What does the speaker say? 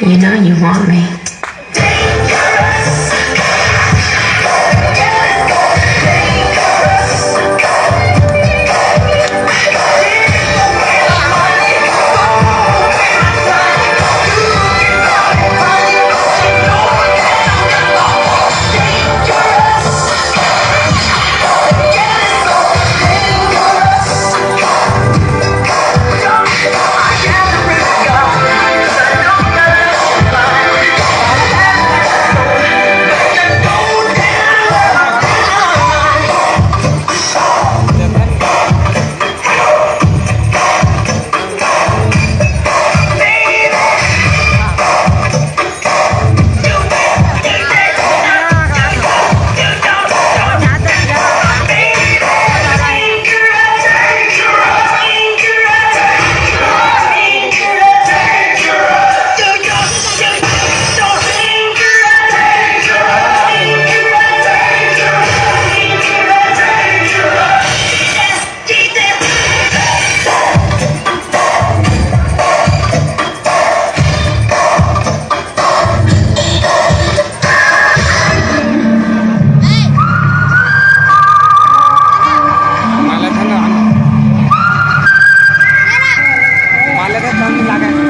You know you want me. 然后就大概